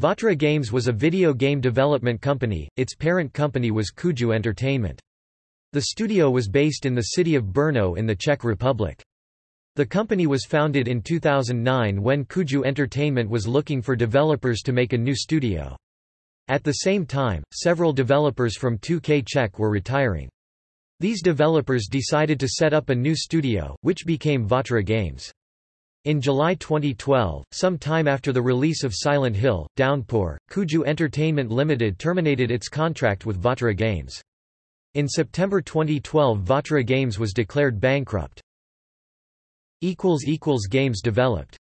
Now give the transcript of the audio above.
Vatra Games was a video game development company, its parent company was Kuju Entertainment. The studio was based in the city of Brno in the Czech Republic. The company was founded in 2009 when Kuju Entertainment was looking for developers to make a new studio. At the same time, several developers from 2K Czech were retiring. These developers decided to set up a new studio, which became Vatra Games. In July 2012, some time after the release of Silent Hill, Downpour, Kuju Entertainment Limited terminated its contract with Vatra Games. In September 2012 Vatra Games was declared bankrupt. Games developed